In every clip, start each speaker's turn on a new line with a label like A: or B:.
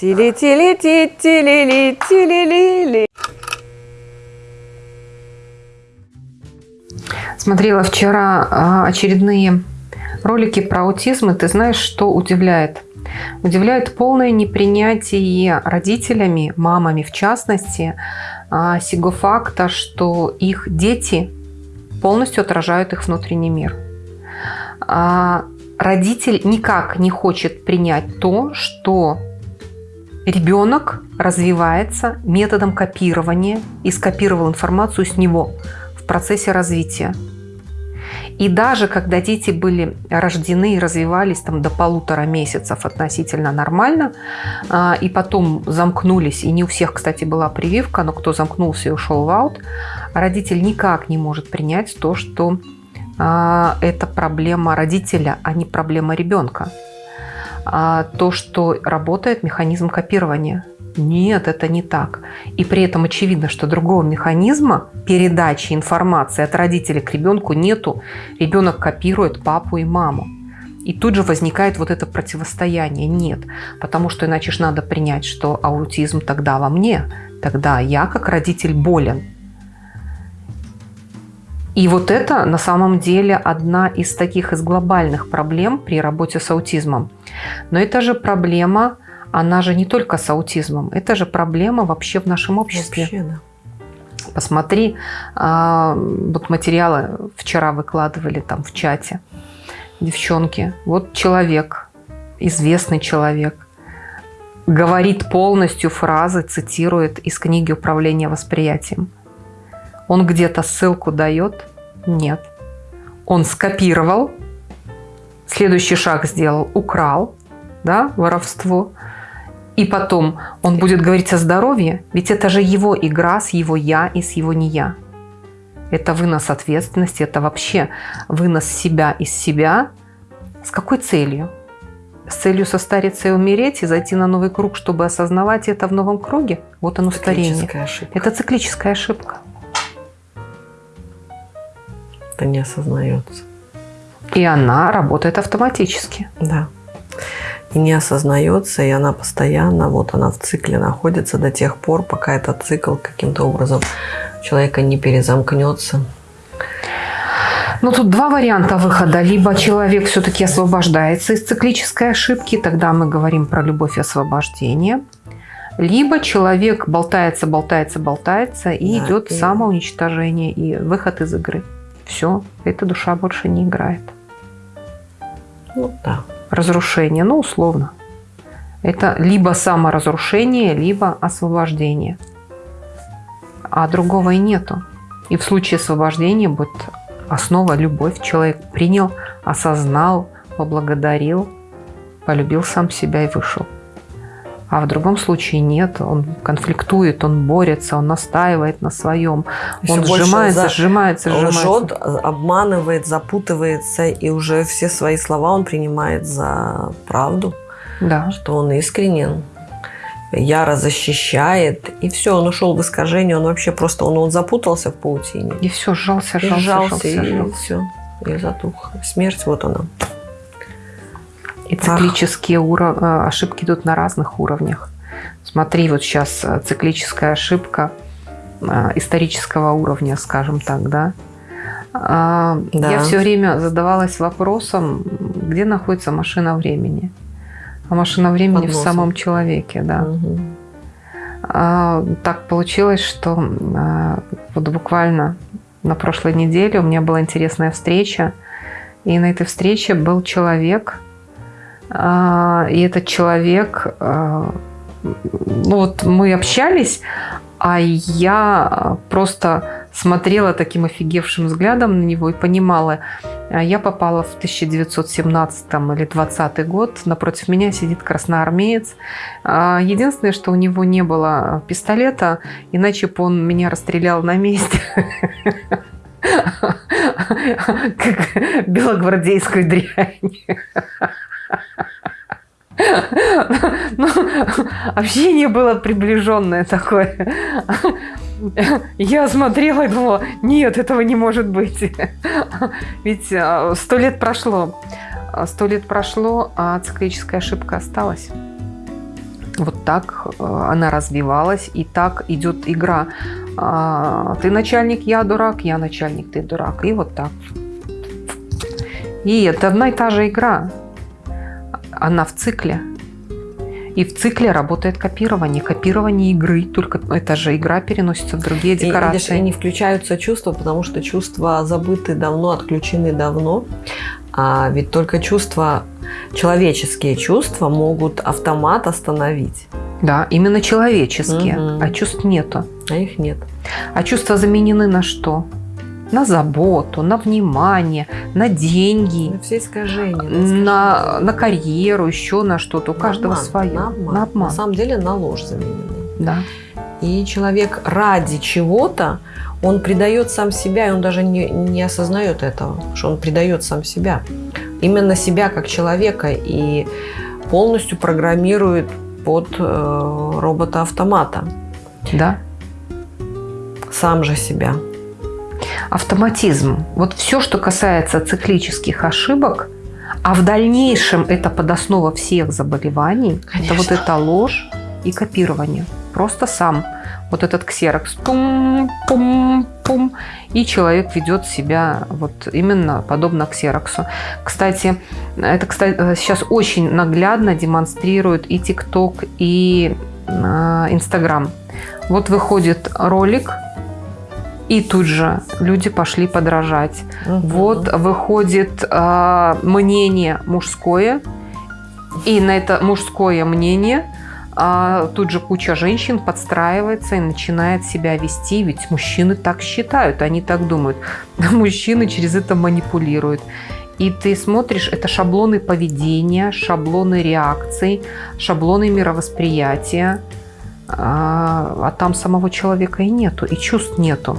A: Тили-тили-ти, тили-ли, тили-ли-ли. Смотрела вчера а, очередные ролики про аутизм, и ты знаешь, что удивляет? Удивляет полное непринятие родителями, мамами в частности, а, сего факта, что их дети полностью отражают их внутренний мир. А, родитель никак не хочет принять то, что ребенок развивается методом копирования и скопировал информацию с него в процессе развития. И даже когда дети были рождены и развивались там до полутора месяцев относительно нормально, а, и потом замкнулись, и не у всех, кстати, была прививка, но кто замкнулся и ушел в аут, родитель никак не может принять то, что а, это проблема родителя, а не проблема ребенка. А, то, что работает механизм копирования – нет, это не так. И при этом очевидно, что другого механизма передачи информации от родителя к ребенку нету. Ребенок копирует папу и маму. И тут же возникает вот это противостояние. Нет, потому что иначе же надо принять, что аутизм тогда во мне. Тогда я как родитель болен. И вот это на самом деле одна из таких из глобальных проблем при работе с аутизмом. Но это же проблема она же не только с аутизмом, это же проблема вообще в нашем обществе. Вообще, да. Посмотри, а, вот материалы вчера выкладывали там в чате, девчонки. Вот человек, известный человек, говорит полностью фразы, цитирует из книги «Управление восприятием». Он где-то ссылку дает? Нет. Он скопировал, следующий шаг сделал, украл, да, воровство – и потом он будет говорить о здоровье, ведь это же его игра с его «я» и с его «не я». Это вынос ответственности, это вообще вынос себя из себя. С какой целью? С целью состариться и умереть, и зайти на новый круг, чтобы осознавать это в новом круге? Вот оно старение. Ошибка. Это циклическая ошибка.
B: Это не осознается.
A: И она работает автоматически.
B: Да и не осознается, и она постоянно, вот она в цикле находится до тех пор, пока этот цикл каким-то образом человека не перезамкнется.
A: Ну, тут два варианта выхода. Либо человек все-таки освобождается из циклической ошибки, тогда мы говорим про любовь и освобождение. Либо человек болтается, болтается, болтается, и да, идет и... самоуничтожение и выход из игры. Все, эта душа больше не играет.
B: Ну да
A: разрушение, ну условно. Это либо саморазрушение, либо освобождение. А другого и нету. И в случае освобождения будет основа любовь. Человек принял, осознал, поблагодарил, полюбил сам себя и вышел. А в другом случае нет, он конфликтует, он борется, он настаивает на своем, Еще он сжимается, за... сжимается, сжимается. Лжет,
B: обманывает, запутывается, и уже все свои слова он принимает за правду,
A: да.
B: что он искренен, яро защищает, и все, он ушел в искажение, он вообще просто, он, он запутался в паутине.
A: И все, сжался, сжался, и
B: сжался, сжался, и, сжался. и все, и затух. Смерть, вот она.
A: И циклические уров... Э, ошибки идут на разных уровнях. Смотри, вот сейчас э, циклическая ошибка э, исторического уровня, скажем так, да? А, да. Я все время задавалась вопросом, где находится машина времени. А машина времени в самом человеке, да. Угу. Так получилось, что вот буквально на прошлой неделе у меня была интересная встреча, и на этой встрече был человек, и этот человек, а, ну вот мы общались, а я просто смотрела таким офигевшим взглядом на него и понимала, а, я попала в 1917 или 20 год, напротив меня сидит красноармеец. Единственное, что у него не было пистолета, иначе бы он меня расстрелял на месте. Как белогвардейскую дрянь. Ну, общение было приближенное такое. Я смотрела и думала, нет, этого не может быть. Ведь а, сто лет прошло. Сто лет прошло, а циклическая ошибка осталась. Вот так э, она развивалась, и так идет игра. А, Ты начальник, я дурак, я начальник, ты дурак. И вот так. И это одна и та же игра. Она в цикле. И в цикле работает копирование. Копирование игры. Только эта же игра переносится в другие
B: И,
A: декорации.
B: и не включаются чувства, потому что чувства забыты давно, отключены давно. А ведь только чувства, человеческие чувства могут автомат остановить,
A: Да, именно человеческие.
B: Мгм.
A: А чувств нету.
B: а их нет.
A: А чувства заменены на что? На заботу, на внимание, на деньги,
B: На все искажения. на
A: на,
B: искажения.
A: на карьеру, еще на что-то. У
B: На
A: каждого
B: обман,
A: свое.
B: На обман.
A: На обман.
B: На самом деле на ложь заменены.
A: Да.
B: И человек ради чего-то, он предает сам себя, и он даже не, не осознает этого, что он предает сам себя. Именно себя как человека и полностью программирует под э, робота-автомата.
A: да.
B: Сам же себя.
A: Автоматизм. Вот все, что касается циклических ошибок, а в дальнейшем это подоснова всех заболеваний, это вот
B: Конечно.
A: эта ложь и копирование. Просто сам. Вот этот ксерокс. Пум-пум-пум. И человек ведет себя вот именно подобно ксероксу. Кстати, это кстати, э, сейчас очень наглядно демонстрирует и ТикТок, и э, Инстаграм. Вот выходит ролик, и тут же люди пошли подражать.
B: Мгм.
A: Вот выходит а, мнение мужское, и на это мужское мнение а, тут же куча женщин подстраивается и начинает себя вести, ведь мужчины так считают, они так думают. Мужчины через это манипулируют. И ты смотришь, это шаблоны поведения, шаблоны реакций, шаблоны мировосприятия, а, а там самого человека и нету, и чувств нету.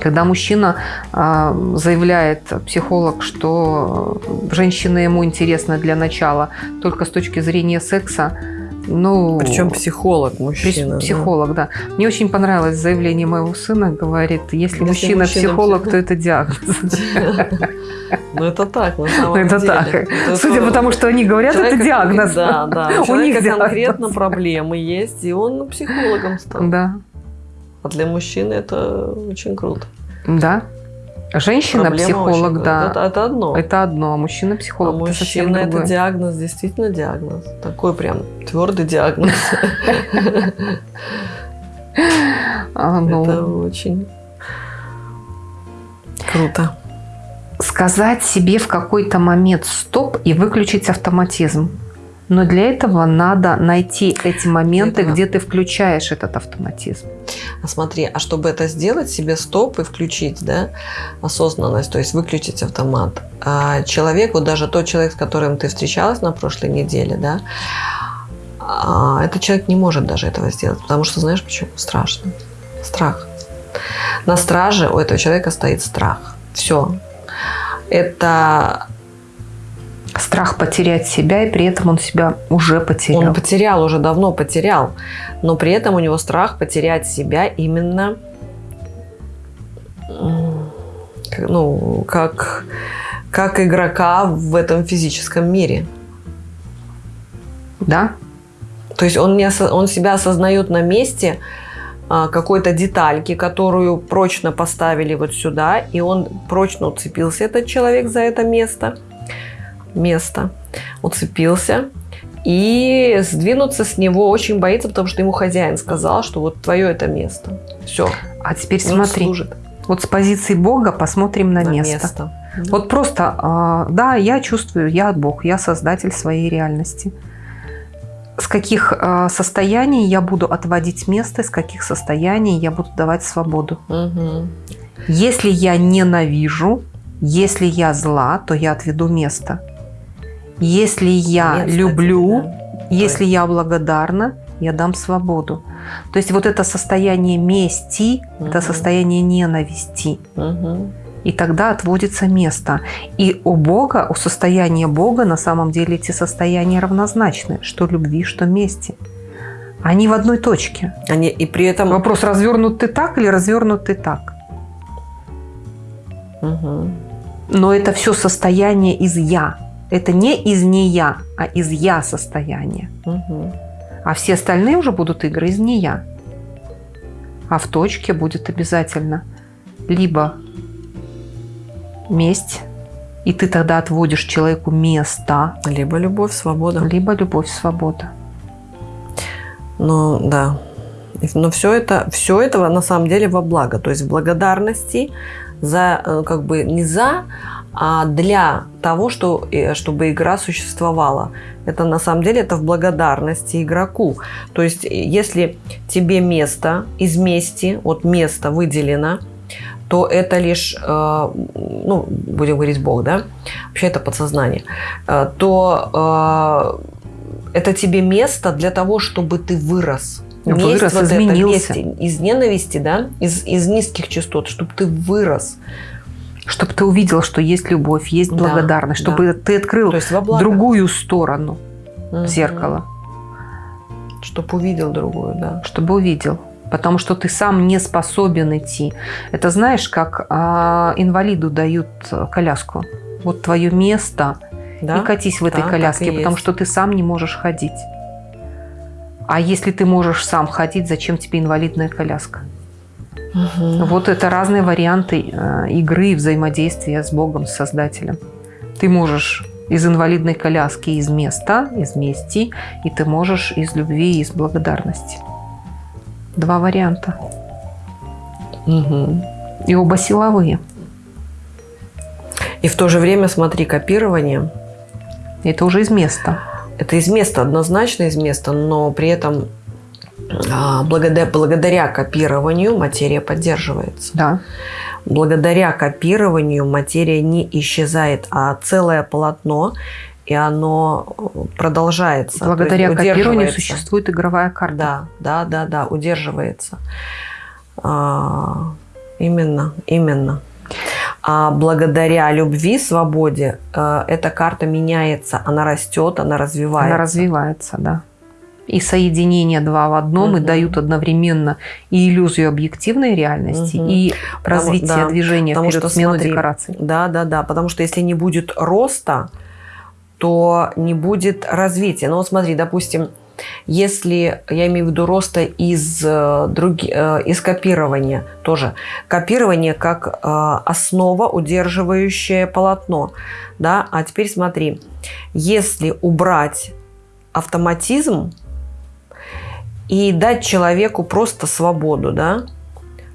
A: Когда мужчина а, заявляет, психолог, что женщина ему интересна для начала только с точки зрения секса, ну...
B: Причем психолог мужчина. да.
A: Психолог, да. Мне очень понравилось заявление моего сына. Говорит, если,
B: Если
A: мужчина
B: мужчина
A: психолог,
B: психолог.
A: то это диагноз.
B: Ну это так, на
A: Ну,
B: самом
A: это
B: деле.
A: так.
B: Это
A: Судя по тому, что они говорят, это диагноз.
B: Да, да. У
A: У них
B: конкретно проблемы есть, и он психологом стал.
A: Да.
B: А для мужчины это очень круто.
A: Да. Женщина-психолог,
B: очень-
A: да.
B: Это, это одно.
A: Это одно, а
B: а
A: мужчина-психолог это совсем
B: мужчина это
A: другое.
B: диагноз, действительно диагноз. Такой прям твердый диагноз.
A: А, ну,
B: Это очень круто.
A: сказать себе в какой-то момент стоп и выключить автоматизм. Но для этого надо найти эти моменты,
B: этого-
A: где ты включаешь этот автоматизм.
B: А смотри, а чтобы это сделать, себе стоп и включить, да, осознанность, то есть выключить автомат. А человек, вот даже тот человек, с которым ты встречалась на прошлой неделе, да, а, этот человек не может даже этого сделать, потому что знаешь почему? Страшно. Страх. На страже у этого человека стоит страх. Все. Это
A: Страх потерять себя, и при этом он себя уже потерял.
B: Он потерял, уже давно потерял. Но при этом у него страх потерять себя именно ну, как, как игрока в этом физическом мире.
A: Да?
B: То есть он, не осо- он себя осознает на месте а, какой-то детальки, которую прочно поставили вот сюда, и он прочно уцепился, этот человек, за это место. Место. Уцепился. И сдвинуться с него очень боится, потому что ему хозяин сказал, что вот твое это место. Все.
A: А теперь смотри,
B: служит
A: вот с позиции Бога посмотрим на,
B: на
A: место.
B: место.
A: Вот просто, а, да, я чувствую, я Бог, я создатель своей реальности. С каких а, состояний я буду отводить место, с каких состояний я буду давать свободу.
B: Мгм.
A: Если я ненавижу, если я зла, то я отведу место. Если я
B: Нет,
A: люблю,
B: кстати, да.
A: если я благодарна, я дам свободу. То есть вот это состояние мести, это
B: Мгм.
A: состояние ненависти.
B: Мгм.
A: И тогда отводится место. И у Бога, у состояния Бога на самом деле эти состояния равнозначны. Что любви, что мести. Они в одной точке.
B: Они, и при этом...
A: Вопрос, развернут ты так или развернут ты так.
B: Мгм.
A: Но это все состояние из «я». Это не из «не я», а из «я» состояние.
B: Мгм.
A: А все остальные уже будут игры из нея. А в точке будет обязательно либо месть, и ты тогда отводишь человеку место.
B: Либо любовь, свобода.
A: Либо любовь, свобода.
B: Ну, да. Но все это, все этого на самом деле во благо. То есть в благодарности за, э, как бы не за, а для того, что, э, чтобы игра существовала. Это на самом деле это в благодарности игроку. То есть если тебе место из мести, вот место выделено, то это лишь, э, ну, будем говорить, Бог, да, вообще это подсознание, то это тебе место для того, чтобы ты вырос
A: вырос, вот изменился.
B: Это, месть из ненависти, да, из, из низких частот, чтобы ты вырос.
A: Чтобы ты увидел, что есть любовь, есть благодарность, да, чтобы да. ты открыл другую сторону угу. зеркала.
B: Чтобы увидел другую, да.
A: Чтобы увидел. Потому что ты сам не способен идти. Это знаешь, как а, инвалиду дают коляску. Вот твое место, да? и катись в этой да, коляске, потому есть. что ты сам не можешь ходить. А если ты можешь сам ходить, зачем тебе инвалидная коляска? Угу. Вот это разные варианты э, игры, взаимодействия с Богом, с Создателем. Ты можешь из инвалидной коляски, из места, из мести, и ты можешь из любви, из благодарности. Два варианта.
B: Угу.
A: И оба силовые.
B: И в то же время, смотри, копирование.
A: Это уже из места.
B: Это из места, однозначно из места, но при этом благодаря, благодаря копированию материя поддерживается.
A: Да.
B: Благодаря копированию материя не исчезает, а целое полотно, и оно продолжается.
A: Благодаря копированию существует игровая карта.
B: Да, да, да, да, удерживается. А, именно, именно. А благодаря любви, свободе, э, эта карта меняется, она растет, она развивается.
A: Она развивается, да. И соединение два в одном угу. и дают одновременно и иллюзию объективной реальности, угу. и потому, развитие да, движения потому вперед, что, смену смотри, декораций.
B: Да, да, да. Потому что если не будет роста, то не будет развития. Ну вот смотри, допустим, если, я имею в виду роста из, э, друг, э, из копирования тоже. Копирование как э, основа, удерживающая полотно. Да? А теперь смотри, если убрать автоматизм и дать человеку просто свободу, да,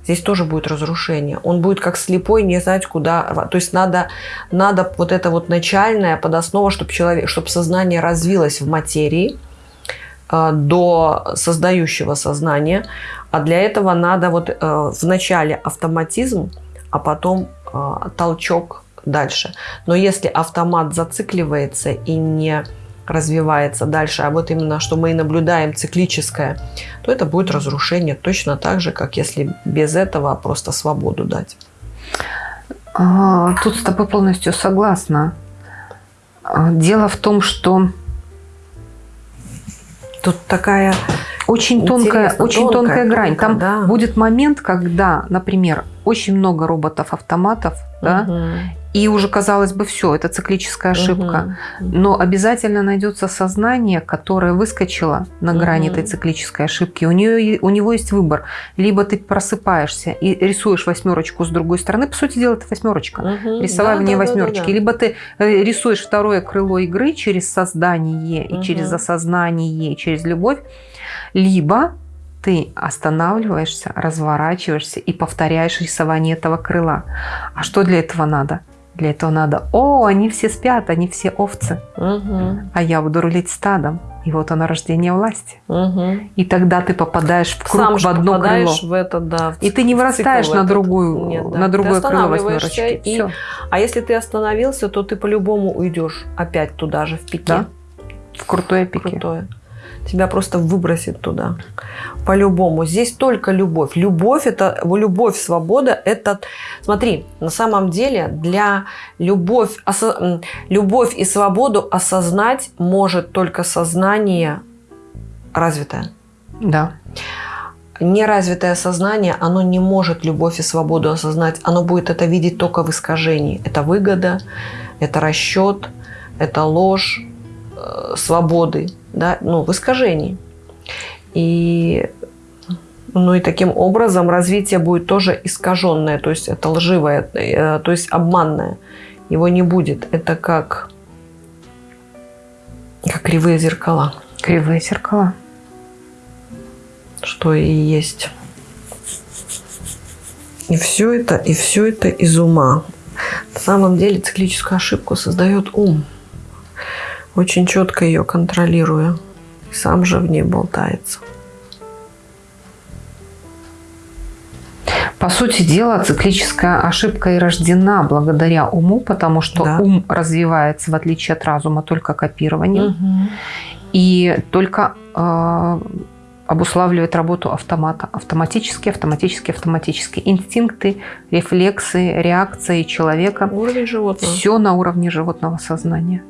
B: здесь тоже будет разрушение. Он будет как слепой, не знать куда. То есть надо, надо вот это вот начальное подоснова, чтобы, человек, чтобы сознание развилось в материи – Э, до создающего сознания. А для этого надо вот э, вначале автоматизм, а потом э, толчок дальше. Но если автомат зацикливается и не развивается дальше, а вот именно что мы и наблюдаем циклическое, то это будет разрушение точно так же, как если без этого просто свободу дать.
A: А, тут с тобой полностью согласна. А, дело в том, что
B: Тут такая
A: очень тонкая, очень тонкая, тонкая грань. Тонкая, Там да. будет момент, когда, например, очень много роботов-автоматов, угу. да, и уже казалось бы, все, это циклическая ошибка. Угу. Но обязательно найдется сознание, которое выскочило на грани угу. этой циклической ошибки. У, нее, у него есть выбор. Либо ты просыпаешься и рисуешь восьмерочку с другой стороны. По сути дела, это восьмерочка. Угу. Рисование да, восьмерочки. Да, да, да. Либо ты э, рисуешь второе крыло игры через создание и через осознание, и через любовь. Либо ты останавливаешься, разворачиваешься и повторяешь рисование этого крыла. А что для этого надо? Для этого надо, о, они все спят, они все овцы,
B: угу.
A: а я буду рулить стадом. И вот оно рождение власти.
B: Угу.
A: И тогда ты попадаешь в круг Сам в одно крыло.
B: в это, да.
A: И ты не вырастаешь на, другую, Нет, да. на другое крыло восьмерочки.
B: И... Все. А если ты остановился, то ты по-любому уйдешь опять туда же, в пике. Да?
A: В крутое пике.
B: Крутое тебя просто выбросит туда. По-любому. Здесь только любовь. Любовь это любовь, свобода это. Смотри, на самом деле для любовь, осо, любовь и свободу осознать может только сознание развитое.
A: Да.
B: Неразвитое сознание, оно не может любовь и свободу осознать. Оно будет это видеть только в искажении. Это выгода, это расчет, это ложь, э, свободы да, ну, в искажении. И, ну и таким образом развитие будет тоже искаженное, то есть это лживое, э, то есть обманное. Его не будет. Это как, как кривые зеркала.
A: Кривые зеркала.
B: Что и есть. И все это, и все это из ума. На самом деле циклическую ошибку создает ум. Очень четко ее контролируя. Сам же в ней болтается.
A: По сути дела, циклическая ошибка и рождена благодаря уму, потому что да. ум развивается, в отличие от разума, только копированием. Угу. И только э, обуславливает работу автомата. Автоматически, автоматически, автоматически. Инстинкты, рефлексы, реакции человека.
B: Уровень животного.
A: Все на уровне животного сознания.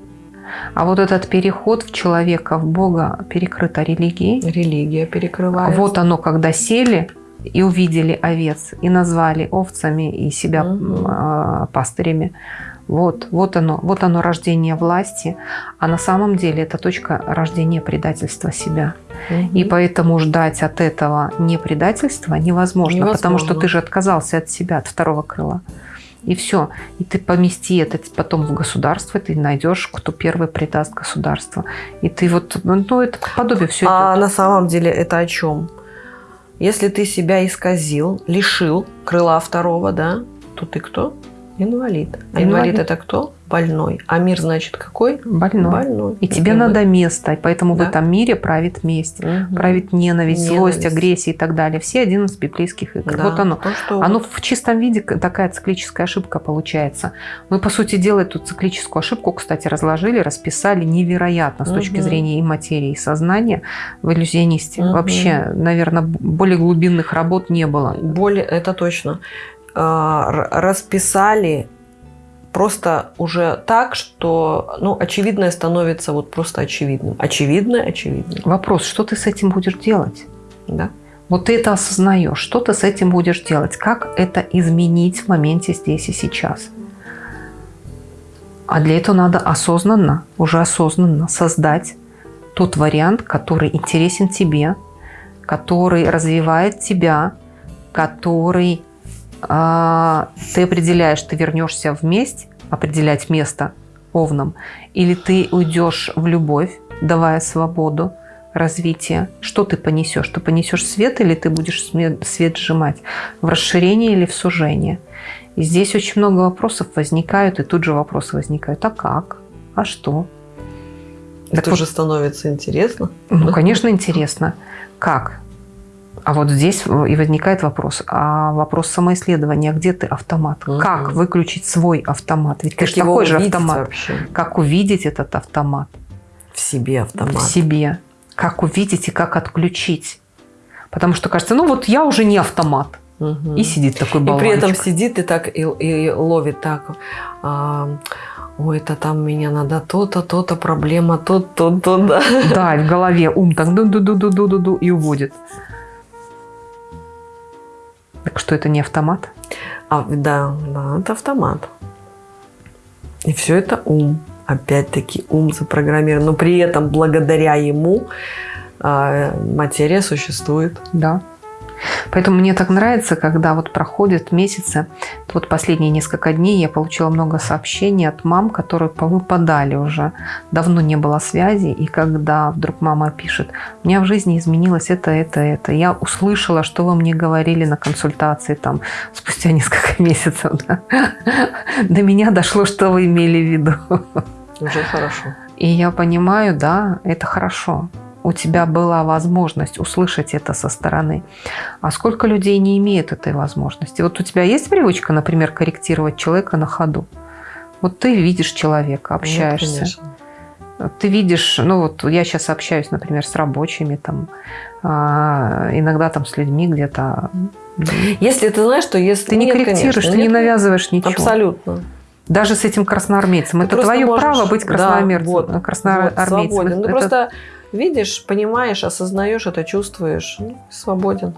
A: А вот этот переход в человека, в Бога, перекрыто религией.
B: Религия перекрывает.
A: Вот оно, когда сели и увидели овец, и назвали овцами, и себя угу. пастырями. Вот, вот оно, вот оно рождение власти, а на самом деле это точка рождения предательства себя. Угу. И поэтому ждать от этого не предательства невозможно, невозможно, потому что ты же отказался от себя, от второго крыла. И все. И ты помести это потом в государство, ты найдешь, кто первый предаст государство. И ты вот, ну, это подобие все.
B: А идет. на самом деле это о чем? Если ты себя исказил, лишил крыла второго, да, то ты кто? Инвалид. А инвалид, инвалид это кто? больной. А мир, значит, какой?
A: Больной. больной. И тебе надо место. И поэтому да? в этом мире правит месть, угу. правит ненависть, ненависть, злость, агрессия и так далее. Все 11 библейских игр. Да, вот оно. То, что оно вот... в чистом виде такая циклическая ошибка получается. Мы, по сути дела, эту циклическую ошибку, кстати, разложили, расписали невероятно с угу. точки зрения и материи, и сознания в иллюзионисте. Угу. Вообще, наверное, более глубинных работ не было.
B: Более, это точно. А, расписали просто уже так, что ну, очевидное становится вот просто очевидным. Очевидное, очевидно.
A: Вопрос, что ты с этим будешь делать?
B: Да.
A: Вот ты это осознаешь, что ты с этим будешь делать, как это изменить в моменте здесь и сейчас. А для этого надо осознанно, уже осознанно создать тот вариант, который интересен тебе, который развивает тебя, который ты определяешь, ты вернешься в месть, определять место овном, или ты уйдешь в любовь, давая свободу, развитие. Что ты понесешь? Ты понесешь свет или ты будешь свет сжимать? В расширение или в сужение? И здесь очень много вопросов возникают, и тут же вопросы возникают. А как? А что?
B: Это так уже вот, становится интересно.
A: Ну, конечно, интересно. Как? А вот здесь и возникает вопрос. А вопрос самоисследования. Где ты автомат? Угу. Как выключить свой автомат? Ведь, конечно, такой же автомат. Вообще? Как увидеть этот автомат?
B: В себе автомат.
A: В себе. Как увидеть и как отключить? Потому что кажется, ну вот я уже не автомат. Угу. И сидит такой болванчик.
B: И при этом сидит и так и, и ловит так. А, ой, это там меня надо то-то, то-то, проблема, то-то, то, да.
A: Да, в голове ум так ду-ду-ду-ду-ду-ду и уводит. Так что это не автомат?
B: А, да, да, это автомат. И все это ум. Опять-таки ум запрограммирован. Но при этом благодаря ему э, материя существует.
A: Да. Поэтому мне так нравится, когда вот проходят месяцы, вот последние несколько дней я получила много сообщений от мам, которые повыпадали уже. Давно не было связи, и когда вдруг мама пишет, у меня в жизни изменилось это, это, это. Я услышала, что вы мне говорили на консультации там спустя несколько месяцев. Да? До меня дошло, что вы имели в виду.
B: Уже хорошо.
A: И я понимаю, да, это хорошо у тебя была возможность услышать это со стороны. А сколько людей не имеет этой возможности? Вот у тебя есть привычка, например, корректировать человека на ходу? Вот ты видишь человека, общаешься. Нет, ты видишь, ну вот я сейчас общаюсь, например, с рабочими, там, а, иногда там с людьми где-то.
B: Если ты знаешь, что если
A: ты не нет, корректируешь, конечно, ты нет, не навязываешь ничего.
B: Абсолютно.
A: Даже с этим красноармейцем. Ты это твое можешь, право быть красноармейцем. Да, вот,
B: красноармейцем. Вот, свободен. Ну, это... просто видишь, понимаешь, осознаешь это, чувствуешь, ну, свободен.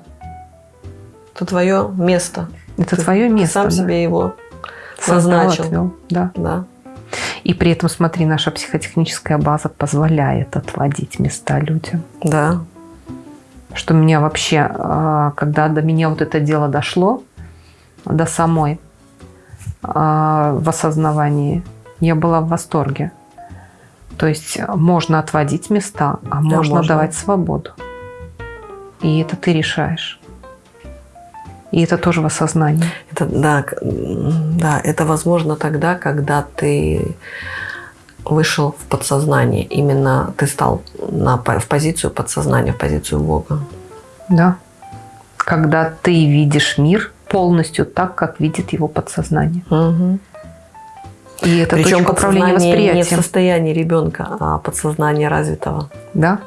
B: Это твое место.
A: Это ты, твое место.
B: Сам да. себе его назначил. Отвел.
A: Да.
B: да.
A: И при этом, смотри, наша психотехническая база позволяет отводить места людям.
B: Да.
A: что меня вообще, а, когда до меня вот это дело дошло, до самой, а, в осознавании, я была в восторге. То есть можно отводить места, а
B: Да,
A: можно,
B: можно.
A: давать свободу. И это ты решаешь. И это тоже в осознании.
B: Это, да, да, это возможно тогда, когда ты вышел в подсознание. Именно ты стал на, в позицию подсознания, в позицию Бога.
A: Да. Когда ты видишь мир полностью так, как видит его подсознание. И это
B: Причем
A: точка управления
B: подсознание не в
A: восприятием.
B: состоянии ребенка, а подсознание развитого.
A: Да.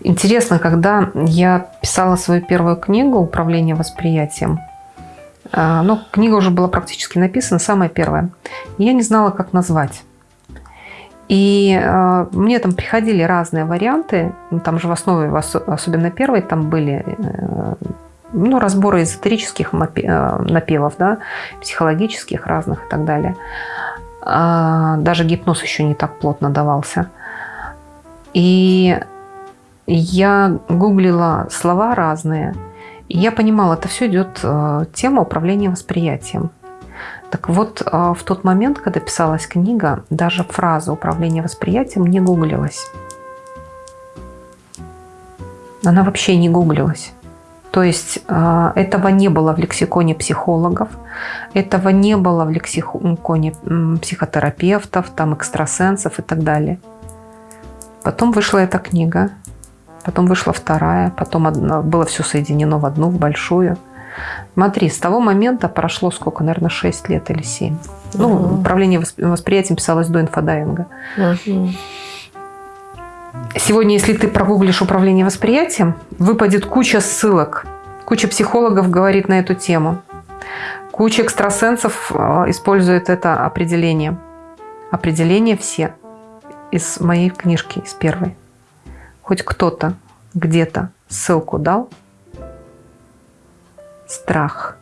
A: Интересно, когда я писала свою первую книгу «Управление восприятием», а, ну, книга уже была практически написана, самая первая, я не знала, как назвать. И э, мне там приходили разные варианты, ну, там же в основе, особенно первой, там были э, ну, разборы эзотерических э, напевов, да, психологических разных и так далее. А, даже гипноз еще не так плотно давался. И я гуглила слова разные, и я понимала, это все идет э, тема управления восприятием. Так вот, э, в тот момент, когда писалась книга, даже фраза управление восприятием не гуглилась. Она вообще не гуглилась. То есть э, этого не было в лексиконе психологов, этого не было в лексиконе психотерапевтов, там экстрасенсов и так далее. Потом вышла эта книга, потом вышла вторая, потом одна- было все соединено в одну, в большую. Смотри, с того момента прошло сколько, наверное, 6 лет или 7. Ну,
B: Мгм.
A: управление восп- восприятием писалось до инфодайвинга. Сегодня, если ты прогуглишь управление восприятием, выпадет куча ссылок. Куча психологов говорит на эту тему. Куча экстрасенсов э, использует это определение. Определение все из моей книжки, из первой. Хоть кто-то где-то ссылку дал. Страх.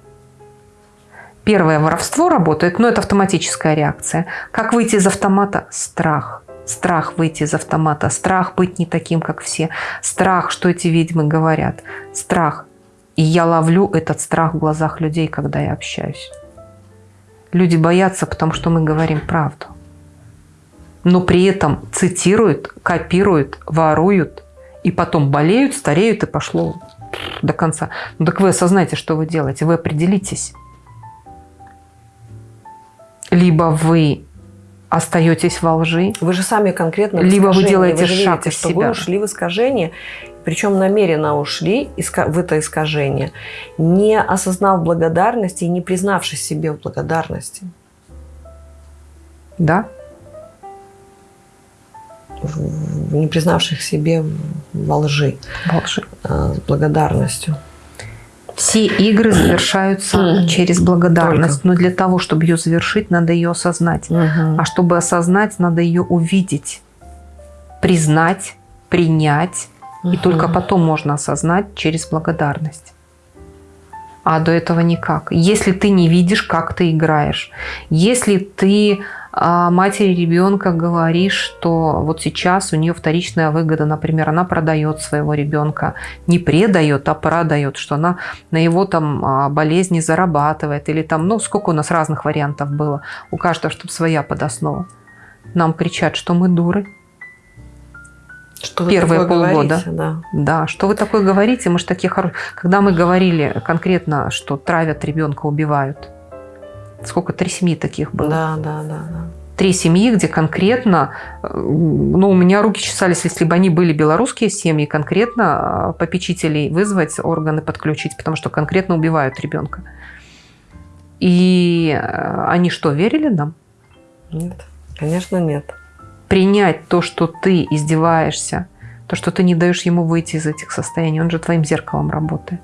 A: Первое воровство работает, но это автоматическая реакция. Как выйти из автомата? Страх. Страх выйти из автомата. Страх быть не таким, как все. Страх, что эти ведьмы говорят. Страх. И я ловлю этот страх в глазах людей, когда я общаюсь. Люди боятся, потому что мы говорим правду. Но при этом цитируют, копируют, воруют. И потом болеют, стареют и пошло до конца. Ну так вы осознаете, что вы делаете. Вы определитесь. Либо вы остаетесь во лжи,
B: Вы же сами конкретно
A: Либо вы делаете
B: же
A: шаг из
B: что
A: себя.
B: вы ушли в искажение, причем намеренно ушли в это искажение, не осознав благодарности и не признавшись себе в благодарности.
A: да?
B: Не признавших себе во лжи,
A: во лжи.
B: а, с благодарностью.
A: Все игры завершаются через благодарность.
B: Только.
A: Но для того, чтобы ее завершить, надо ее осознать. А чтобы осознать, надо ее увидеть, признать, принять. И только потом можно осознать через благодарность. А до этого никак. Если ты не видишь, как ты играешь, если ты матери ребенка говоришь, что вот сейчас у нее вторичная выгода, например, она продает своего ребенка, не предает, а продает, что она на его там а, болезни зарабатывает, или там, ну, сколько у нас разных вариантов было, у каждого, чтобы своя подоснова. Нам кричат, что мы дуры,
B: Что вы
A: Первые полгода.
B: говорите, Да.
A: Да, что вы такое говорите? Мы же такие хорошие. Когда мы говорили конкретно, что травят ребенка, убивают. Сколько? Три семьи таких было.
B: Да, да, да, да.
A: Три семьи, где конкретно, э, ну, у меня руки чесались, если бы они были белорусские семьи, конкретно э, попечителей вызвать, органы подключить, потому что конкретно убивают ребенка. И э, они что, верили нам?
B: Нет, конечно, нет.
A: принять то, что ты издеваешься, то, что ты не даешь ему выйти из этих состояний, он же твоим зеркалом работает.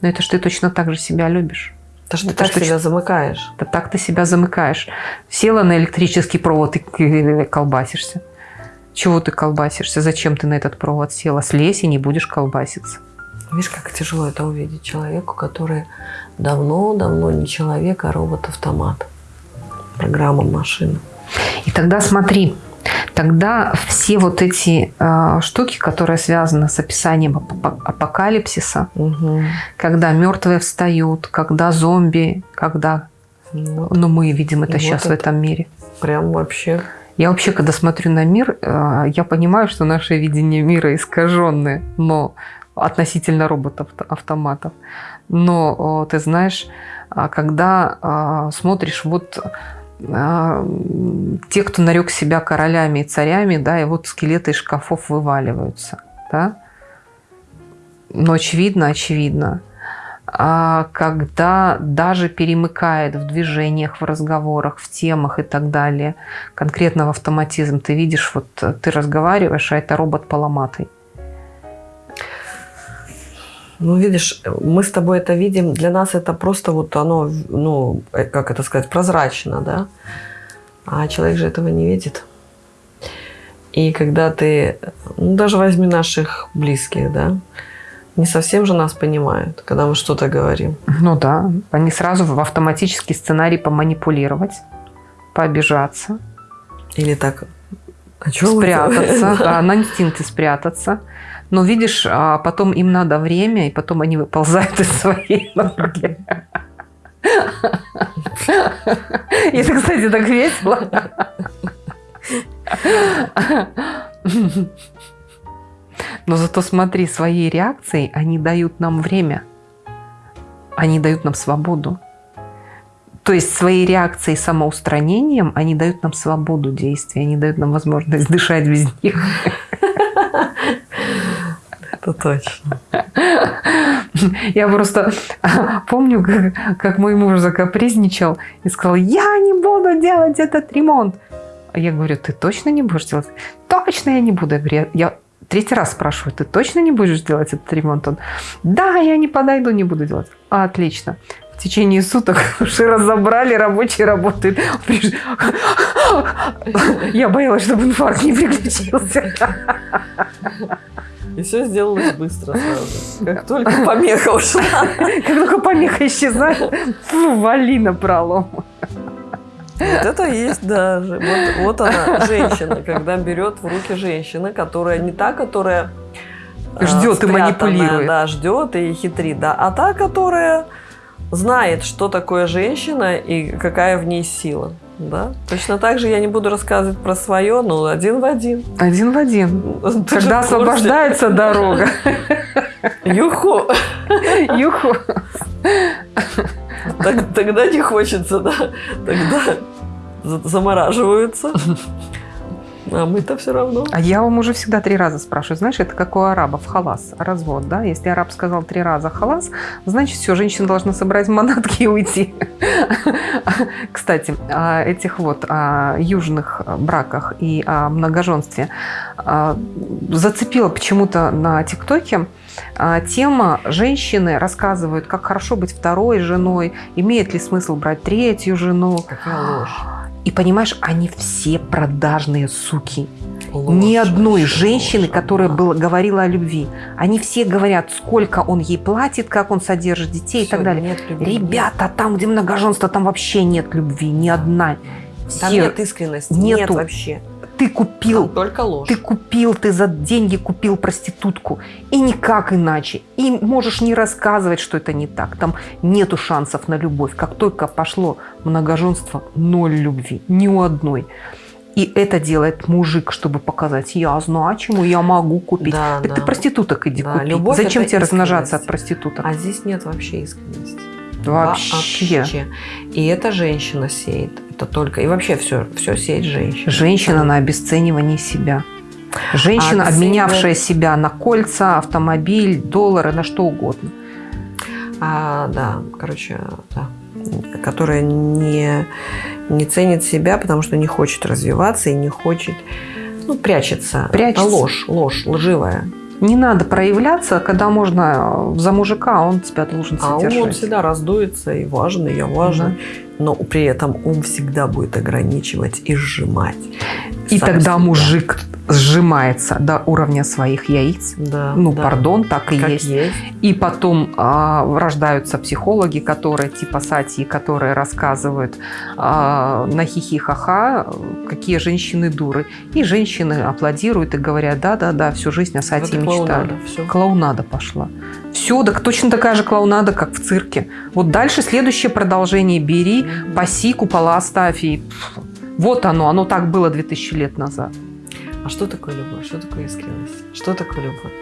A: Но это же ты точно так же себя любишь.
B: То, что ты так
A: что-
B: себя замыкаешь.
A: Это так ты себя замыкаешь. Села на электрический провод и колбасишься. Чего ты колбасишься? Зачем ты на этот провод села? Слезь и не будешь колбаситься.
B: Видишь, как тяжело это увидеть человеку, который давно-давно не человек, а робот-автомат. Программа машина.
A: И тогда смотри, Тогда все вот эти э, штуки, которые связаны с описанием апокалипсиса, угу. когда мертвые встают, когда зомби, когда... Вот. Ну, мы видим это вот сейчас это в этом мире.
B: Прям вообще...
A: Я вообще, когда смотрю на мир, э, я понимаю, что наше видение мира искаженное, но относительно роботов-автоматов. Но ты знаешь, а когда а, смотришь вот те, кто нарек себя королями и царями, да, и вот скелеты из шкафов вываливаются, да. Но очевидно, очевидно, а когда даже перемыкает в движениях, в разговорах, в темах и так далее, конкретно в автоматизм, ты видишь, вот ты разговариваешь, а это робот поломатый.
B: Ну, видишь, мы с тобой это видим, для нас это просто вот оно, ну, э, как это сказать, прозрачно, да? А человек же этого не видит. И когда ты, ну, даже возьми наших близких, да, не совсем же нас понимают, когда мы что-то говорим.
A: Ну да, они сразу в автоматический сценарий поманипулировать, пообижаться.
B: Или так,
A: а спрятаться, да, на инстинкты спрятаться. Но видишь, а потом им надо время, и потом они выползают из своей норки. И это, кстати, так весело. Но зато смотри, своей реакцией они дают нам время. Они дают нам свободу. То есть своей реакцией самоустранением они дают нам свободу действия, они дают нам возможность дышать без них.
B: Это точно.
A: Я просто помню, как, как мой муж закапризничал и сказал, я не буду делать этот ремонт. А я говорю, ты точно не будешь делать? Точно я не буду. Я, говорю, я третий раз спрашиваю, ты точно не будешь делать этот ремонт? Он, да, я не подойду, не буду делать. Отлично. В течение суток уже разобрали, рабочий работает. Я боялась, чтобы инфаркт не приключился.
B: И все сделалось быстро сразу. Как только помеха ушла.
A: Как только помеха исчезает, фу, вали на пролом.
B: Вот это есть даже. Вот, вот она, женщина, когда берет в руки женщина, которая не та, которая
A: а, ждет и манипулирует.
B: Да, ждет и хитрит, да. А та, которая знает, что такое женщина и какая в ней сила. Да? Точно так же я не буду рассказывать про свое, но один в один.
A: Один в один. Ты Когда освобождается дорога.
B: Юху.
A: Юху.
B: Так, тогда не хочется, да? Тогда замораживаются. А мы-то все равно.
A: А я вам уже всегда три раза спрашиваю. Знаешь, это как у арабов халас, развод, да? Если араб сказал три раза халас, значит, все, женщина должна собрать манатки и уйти. Кстати, о этих вот о южных браках и о многоженстве а, зацепила почему-то на ТикТоке а, тема «Женщины рассказывают, как хорошо быть второй женой, имеет ли смысл брать третью жену».
B: Какая ложь.
A: И понимаешь, они все продажные суки. Ложь, Ни одной женщины, ложь, которая да. была, говорила о любви. Они все говорят, сколько он ей платит, как он содержит детей все, и так далее. Нет любви, Ребята, нет. там, где многоженство, там вообще нет любви, ни одна.
B: Все. Там нет искренности, Нету. нет вообще
A: ты купил,
B: Там только ложь.
A: ты купил, ты за деньги купил проститутку. И никак иначе. И можешь не рассказывать, что это не так. Там нету шансов на любовь. Как только пошло многоженство, ноль любви. Ни у одной. И это делает мужик, чтобы показать, я значимый, я могу купить. Да, так да. ты проституток иди да, купи. Зачем тебе размножаться от проституток?
B: А здесь нет вообще искренности.
A: Вообще. вообще.
B: И эта женщина сеет. Это только. И вообще все, все сеет женщина.
A: Женщина на обесценивании себя. Женщина, а обменявшая себя на кольца, автомобиль, доллары, на что угодно.
B: А, да, короче, да. Которая не, не ценит себя, потому что не хочет развиваться и не хочет, ну, прячется.
A: Прячется.
B: Это ложь, ложь, лживая.
A: Не надо проявляться, когда можно за мужика, он тебя должен
B: содержать. А он всегда раздуется и важный, я важный. Угу. Но при этом ум всегда будет ограничивать и сжимать.
A: И
B: Сам
A: тогда
B: себя.
A: мужик сжимается до уровня своих яиц.
B: да,
A: Ну,
B: да.
A: пардон, так и
B: Как
A: есть.
B: есть.
A: И потом а, рождаются психологи, которые типа Сати, которые рассказывают а, на хихи-ха-ха, какие женщины дуры. И женщины аплодируют и говорят, да-да-да, всю жизнь о Сати
B: Вот
A: мечтали.
B: клоунада, всё.
A: Клоунада пошла. Все, так точно такая же клоунада, как в цирке. Вот дальше следующее продолжение бери, паси, купола. И... пф, Вот оно, оно так было 2000 лет назад.
B: А что такое любовь? Что такое искренность? Что такое любовь?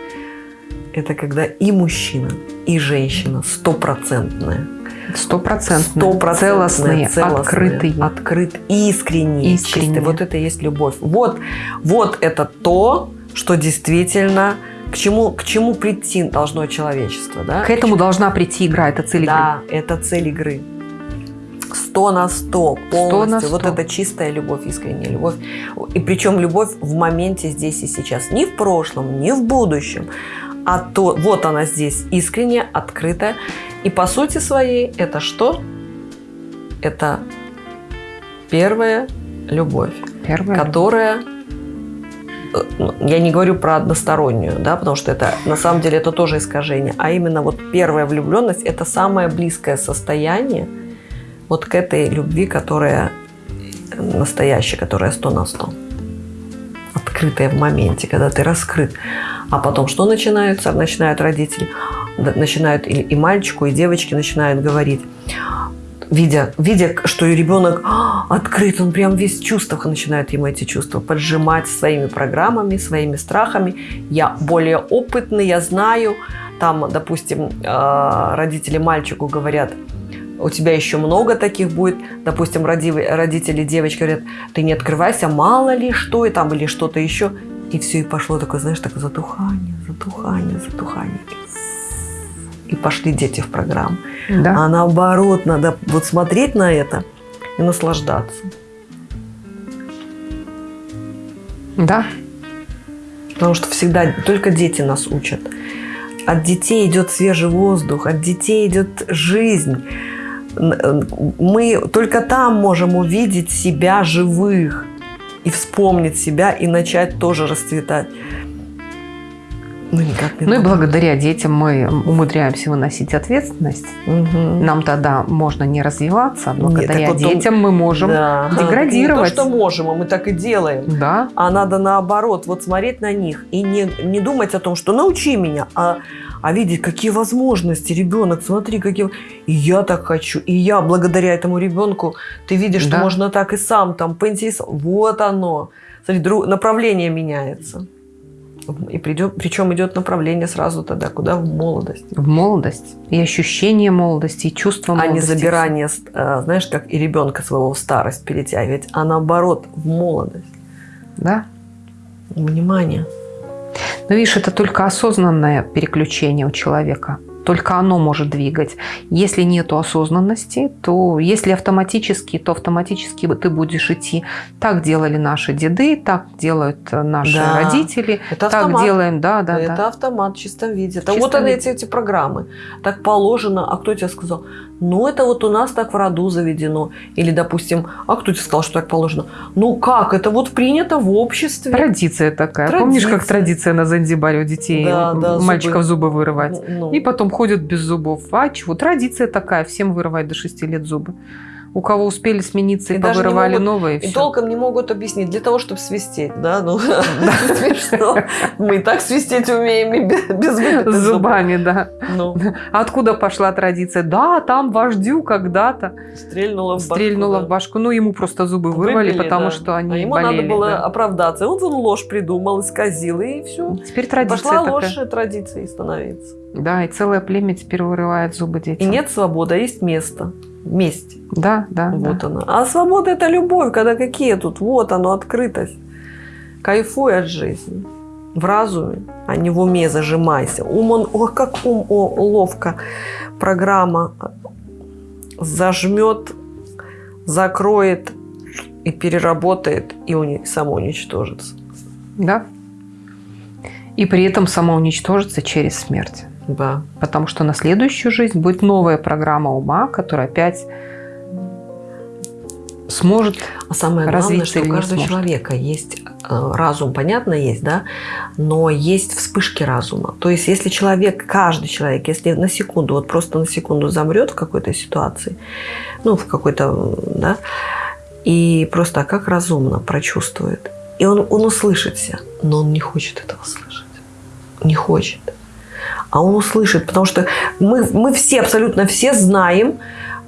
B: Это когда и мужчина, и женщина стопроцентная, стопроцентная,
A: Целостные,
B: целостная,
A: открытые.
B: открыт, искренние,
A: Искренние.
B: чистые. Вот это и есть любовь. Вот, вот это то, что действительно к чему, к чему прийти должно человечество, да?
A: К этому должна прийти игра, это цель игры.
B: Да, это цель игры. Сто на сто, полностью.
A: на
B: Вот
A: сто.
B: это чистая любовь, искренняя любовь. И причем любовь в моменте здесь и сейчас. Не в прошлом, не в будущем. А то, вот она здесь, искренняя, открытая. И по сути своей это что? Это первая любовь
A: Первое.
B: которая э, ну, я не говорю про одностороннюю, да, потому что это на самом деле это тоже искажение, а именно вот первая влюбленность это самое близкое состояние вот к этой любви, которая настоящая, которая сто на сто, открытая в моменте, когда ты раскрыт. А потом что начинается? Начинают родители, начинают и, и мальчику, и девочке начинают говорить, видя, видя, что и ребенок «А, открыт, он прям весь в чувствах, начинает ему эти чувства поджимать своими программами, своими страхами. Я более опытный, я знаю. Там, допустим, э, родители мальчику говорят, у тебя еще много таких будет. Допустим, роди- родители девочки говорят, ты не открывайся, мало ли что, и там или что-то еще. И все, и пошло такое, знаешь, такое затухание, затухание, затухание. И пошли дети в программу.
A: Да.
B: А наоборот, надо вот смотреть на это и наслаждаться.
A: Да.
B: Потому что всегда только дети нас учат. От детей идет свежий воздух, от детей идет жизнь. Э, Мы только там можем увидеть себя живых и вспомнить себя и начать тоже расцветать. Ну, никак не
A: Ну и благодаря детям мы умудряемся выносить ответственность.
B: Мгм.
A: Нам тогда можно не развиваться, а благодаря
B: так вот он-
A: детям мы можем
B: Да.
A: деградировать.
B: Не то, что можем, а мы так и делаем.
A: Да,
B: А надо наоборот, вот смотреть на них и не, не думать о том, что научи меня, а, а видеть, какие возможности. Ребенок, смотри, какие... И я так хочу. И я благодаря этому ребенку, ты видишь, что
A: Да.
B: можно так и сам там поинтересоваться. Вот оно. Смотри, дру- направление меняется. И придет, причем идет направление сразу тогда, куда? В молодость.
A: в молодость. И ощущение молодости, и чувство
B: А не
A: молодости.
B: забирание, э, знаешь, как и ребенка своего в старость перетягивать, а наоборот, в молодость.
A: Да.
B: Внимание.
A: Но видишь, это только осознанное переключение у человека. Только оно может двигать. Если нету осознанности, то если автоматически, то автоматически ты будешь идти. Так делали наши деды, так делают наши
B: Да.
A: родители.
B: Это
A: так
B: автомат.
A: делаем, да, да,
B: это
A: да.
B: автомат в чистом виде. Это
A: чистом
B: вот они,
A: виде.
B: эти, эти программы. Так положено. А кто тебе сказал? Ну, это вот у нас так в роду заведено. Или, допустим, а кто тебе сказал, что так положено? Ну, как? Это вот принято в обществе.
A: Традиция такая.
B: Традиция.
A: Помнишь, как традиция на Занзибаре у детей
B: Да, да, зубы.
A: мальчиков зубы вырывать?
B: Ну,
A: И потом ходят без зубов. А чего? Традиция такая, всем вырывать до 6 лет зубы. У кого успели смениться и,
B: И
A: повырывали
B: могут-
A: новые,
B: и
A: всё.
B: толком не могут объяснить. Для того, чтобы свистеть, да? Ну, смешно. Мы и так свистеть умеем и без
A: зубами, да.
B: Ну,
A: Откуда пошла традиция? Да, там вождю когда-то
B: стрельнула в башку.
A: стрельнула в башку. Ну, ему просто зубы вырвали, потому что они
B: а ему надо было
A: да.
B: оправдаться. Он ложь придумал, исказил, и все.
A: Теперь традиция
B: Пошла ложь традицией становиться.
A: Да, и целое племя теперь вырывает зубы
B: И
A: детям.
B: нет свободы, а есть место. Месть.
A: Да, да, да.
B: Вот она. А свобода это любовь, когда какие тут? Вот оно, открытость. Кайфуй от жизни. В разуме, а не в уме зажимайся. Ум он, ох, как ум о, ловко. Программа зажмет, закроет и переработает, и уни- самоуничтожится.
A: Да. И при этом самоуничтожится через смерть.
B: Да.
A: Потому что на следующую жизнь будет новая программа ума, которая опять сможет
B: А самое главное,
A: развиться
B: что у каждого
A: сможет.
B: человека есть э, разум, понятно, есть, да, но есть вспышки разума. То есть, если человек, каждый человек, если на секунду, вот просто на секунду замрет в какой-то ситуации, ну, в какой-то, да, и просто как разумно прочувствует, и он, он услышит себя, но он не хочет этого слышать. Не хочет. А он услышит, потому что мы, мы все, абсолютно все знаем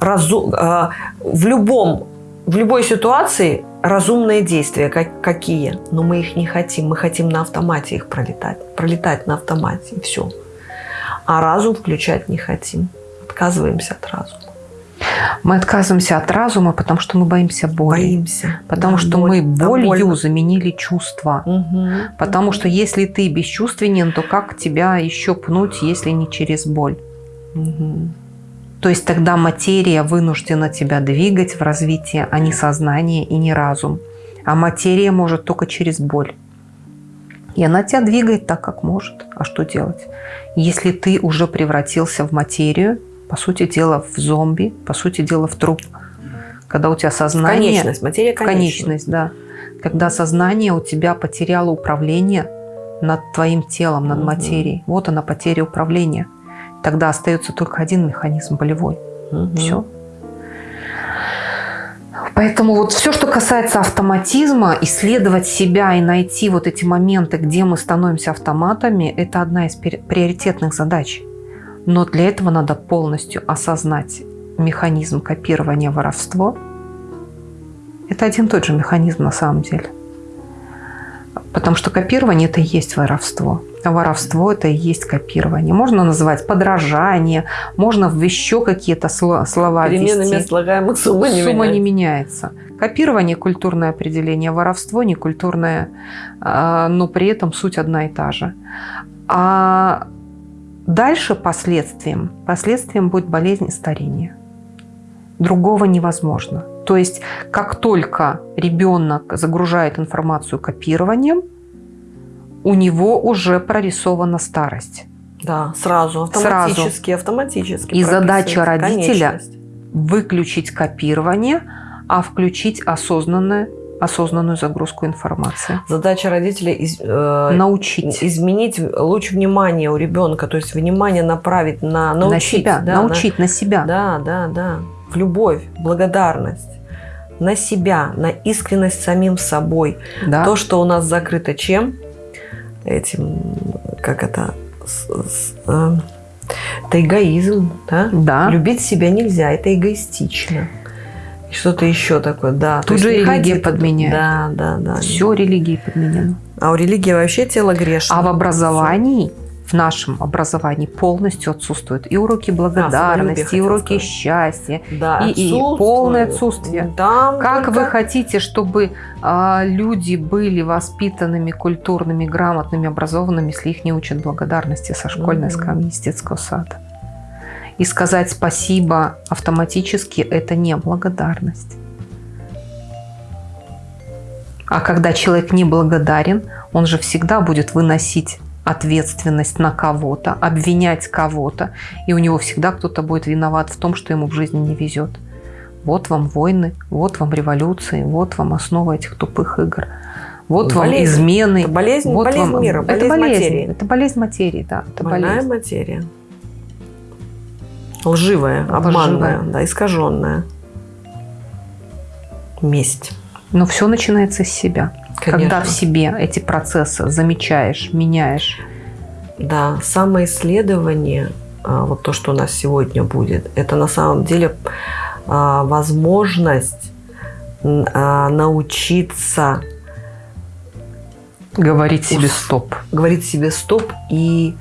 B: разу- э, в любом в любой ситуации разумные действия как, какие, но мы их не хотим. Мы хотим на автомате их пролетать. Пролетать на автомате, и все. А разум включать не хотим. Отказываемся от разума.
A: Мы отказываемся от разума, потому что мы боимся боли.
B: Боимся.
A: Потому
B: Да,
A: что
B: боль.
A: мы
B: Да,
A: болью
B: больно.
A: заменили чувства.
B: Мгм.
A: Потому
B: Мгм.
A: что если ты бесчувственен, то как тебя еще пнуть, если не через боль?
B: Мгм.
A: То есть тогда материя вынуждена тебя двигать в развитии, а не сознание и не разум. А материя может только через боль. И она тебя двигает так, как может. А что делать? Если ты уже превратился в материю, по сути дела в зомби, по сути дела в труп, когда у тебя сознание...
B: Конечность. Материя конечность.
A: Конечность, да. Когда сознание у тебя потеряло управление над твоим телом, над
B: Мгм.
A: материей. Вот она, потеря управления. Тогда остается только один механизм болевой.
B: Мгм.
A: Все. Поэтому вот все, что касается автоматизма, исследовать себя и найти вот эти моменты, где мы становимся автоматами, это одна из приоритетных задач. Но для этого надо полностью осознать механизм копирования воровства. Это один и тот же механизм на самом деле. Потому что копирование – это и есть воровство. А воровство – это и есть копирование. Можно называть подражание, можно в еще какие-то сло- слова
B: Переменами
A: ввести.
B: слагаемых сумма не
A: Сумма не
B: меняется.
A: меняется. Копирование – культурное определение, воровство – не культурное, а, но при этом суть одна и та же. А дальше последствием, последствием будет болезнь и старение. Другого невозможно. То есть, как только ребенок загружает информацию копированием, у него уже прорисована старость.
B: Да, сразу, автоматически, автоматически.
A: И задача родителя выключить копирование, а включить осознанное, осознанную загрузку информации.
B: Задача родителя из- э,
A: Научить.
B: изменить луч внимания у ребенка, то есть внимание направить на научить,
A: на себя.
B: да,
A: научить на, себя.
B: на- да, да, да, в любовь, благодарность на себя, на искренность самим собой.
A: Да.
B: То, что у нас закрыто чем? Этим, как это, с- с- э, это эгоизм, да?
A: Да.
B: Любить себя нельзя, это эгоистично. И Что-то еще такое, да.
A: Тут же религия
B: туда.
A: подменяет.
B: Да, да, да.
A: Все религией подменено.
B: А у религии вообще тело грешно.
A: А в образовании, в нашем образовании полностью отсутствуют и уроки благодарности, и
B: хотела
A: уроки
B: сказать.
A: счастья.
B: Да,
A: и- и
B: отсутствует.
A: полное отсутствие.
B: Там
A: Как
B: только-
A: вы хотите, чтобы а, люди были воспитанными, культурными, грамотными, образованными, если их не учат благодарности со школьной
B: Мгм.
A: скамьи из детского сада? И сказать спасибо автоматически – это не благодарность. А когда человек не благодарен, он же всегда будет выносить ответственность на кого-то, обвинять кого-то, и у него всегда кто-то будет виноват в том, что ему в жизни не везет. Вот вам войны, вот вам революции, вот вам основа этих тупых игр. Вот вам
B: Болезнь.
A: измены.
B: Это болезнь,
A: вот
B: болезнь
A: вам-
B: мира,
A: это
B: болезнь, материи.
A: Это болезнь материи, да. Это
B: Больная
A: болезнь.
B: материя. Лживая,
A: Лживая.
B: обманная, да, искаженная. Месть.
A: Но все начинается с себя. Когда
B: Конечно.
A: в себе эти процессы замечаешь, меняешь.
B: Да, самоисследование, а, вот то, что у нас сегодня будет, это на самом деле а, возможность а, научиться
A: Говорить себе стоп.
B: говорить себе стоп и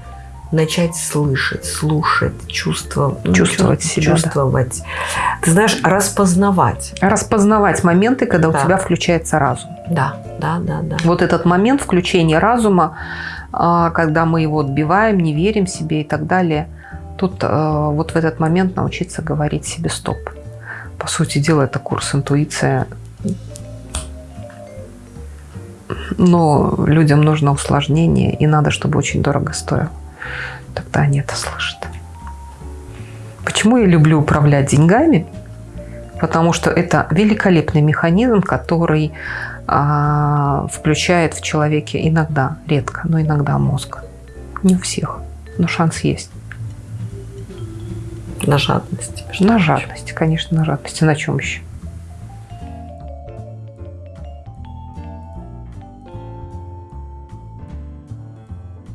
B: начать слышать, слушать, чувство, ну,
A: Чувствовать
B: чу-
A: себя, да.
B: чувствовать. Ты знаешь, распознавать.
A: Распознавать моменты, когда у
B: Да.
A: тебя включается разум.
B: Да, да, да, да.
A: Вот этот момент включения разума, а, когда мы его отбиваем, не верим себе и так далее, тут а, вот в этот момент научиться говорить себе стоп. По сути дела, это курс интуиция. Но людям нужно усложнение, и надо, чтобы очень дорого стоило. Тогда они это слышат. Почему я люблю управлять деньгами? Потому что это великолепный механизм, который а, включает в человеке иногда, редко, но иногда мозг. Не у всех, но шанс есть.
B: На жадности.
A: На жадности, конечно, на жадности. На чем еще?